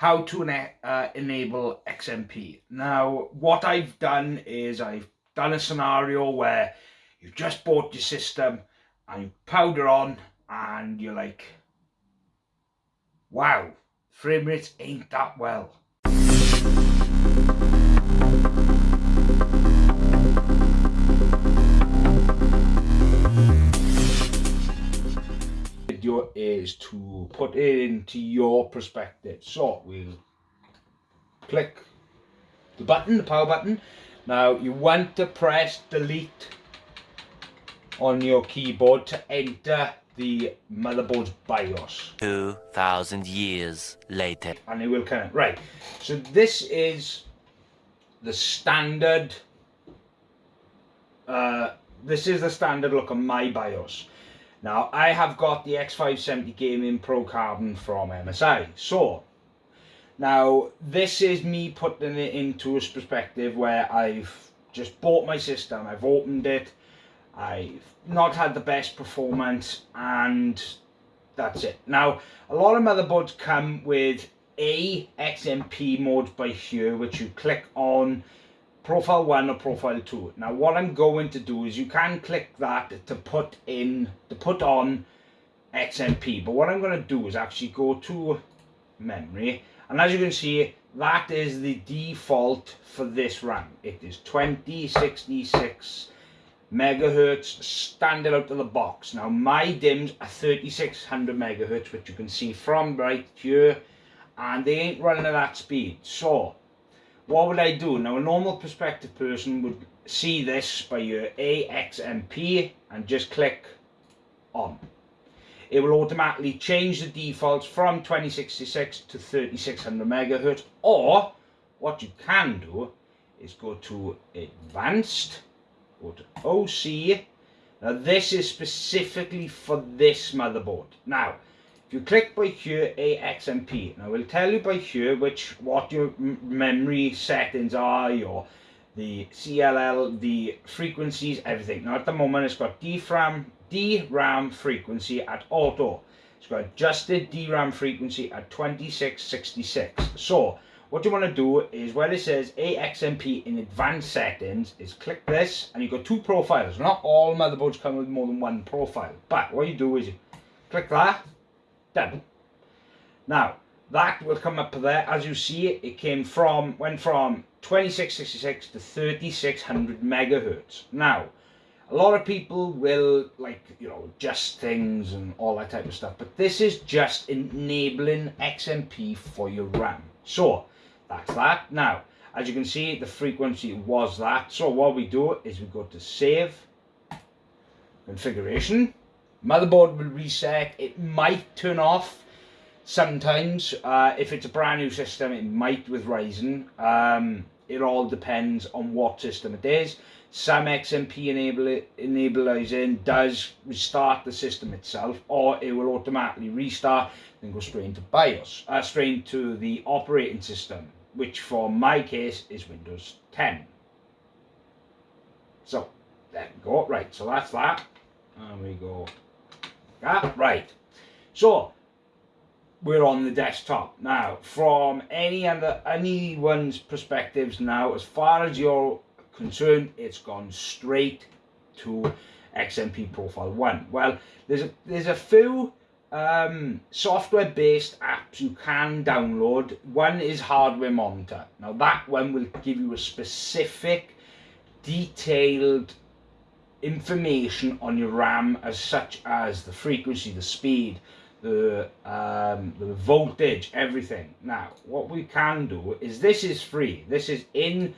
how to uh, enable XMP. Now, what I've done is I've done a scenario where you've just bought your system and you powder on and you're like, wow, frame rates ain't that well. To put it into your perspective. So we'll click the button, the power button. Now you want to press delete on your keyboard to enter the motherboard's BIOS. 2,000 years later. And it will connect. Right, so this is the standard, uh, this is the standard look on my BIOS. Now, I have got the X570 Gaming Pro Carbon from MSI. So, now, this is me putting it into a perspective where I've just bought my system, I've opened it, I've not had the best performance, and that's it. Now, a lot of motherboards come with a XMP mode by here, which you click on profile 1 or profile 2 now what I'm going to do is you can click that to put in to put on XMP but what I'm going to do is actually go to memory and as you can see that is the default for this RAM. It is 2066 megahertz standard out of the box. Now my DIMMs are 3600 megahertz which you can see from right here and they ain't running at that speed. So what would I do? Now a normal perspective person would see this by your AXMP and just click on. It will automatically change the defaults from 2066 to 3600 megahertz or what you can do is go to advanced, go to OC. Now this is specifically for this motherboard. Now you click by here AXMP, now we'll tell you by here which what your memory settings are, your the CLL, the frequencies, everything. Now at the moment it's got DRAM, DRAM frequency at auto. It's got adjusted DRAM frequency at 2666. So what you want to do is where it says AXMP in advanced settings is click this and you've got two profiles. Not all motherboards come with more than one profile. But what you do is you click that done. Now, that will come up there. As you see, it came from, went from 2666 to 3600 megahertz. Now, a lot of people will like, you know, adjust things and all that type of stuff. But this is just enabling XMP for your RAM. So, that's that. Now, as you can see, the frequency was that. So what we do is we go to save, configuration, motherboard will reset. It might turn off sometimes. Uh, if it's a brand new system it might with Ryzen. Um, it all depends on what system it is. Some XMP enable enabling does restart the system itself or it will automatically restart and go straight into BIOS uh, straight into the operating system which for my case is Windows 10 so there we go. Right so that's that. And we go Ah, right. So, we're on the desktop. Now, from any other anyone's perspectives now, as far as you're concerned, it's gone straight to XMP Profile 1. Well, there's a, there's a few um, software-based apps you can download. One is Hardware Monitor. Now, that one will give you a specific, detailed information on your RAM as such as the frequency, the speed, the, um, the voltage, everything. Now, what we can do is this is free. This is in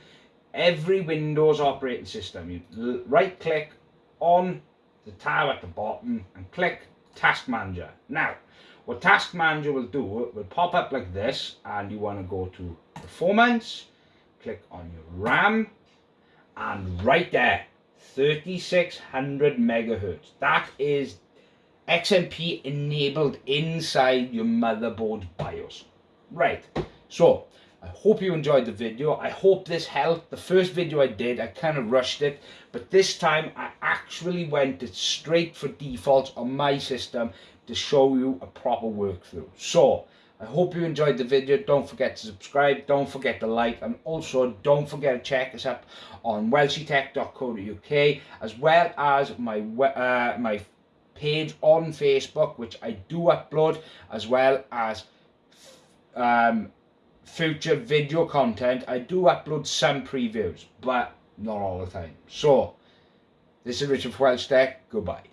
every Windows operating system. You right click on the tab at the bottom and click Task Manager. Now, what Task Manager will do, it will pop up like this and you want to go to Performance, click on your RAM and right there 3600 megahertz. That is XMP enabled inside your motherboard BIOS. Right, so I hope you enjoyed the video. I hope this helped. The first video I did, I kind of rushed it, but this time I actually went straight for defaults on my system to show you a proper workthrough. So, I hope you enjoyed the video. Don't forget to subscribe. Don't forget to like. And also don't forget to check us up on welshitech.co.uk as well as my uh, my page on Facebook, which I do upload, as well as um, future video content. I do upload some previews, but not all the time. So, this is Richard from Welsh Tech. Goodbye.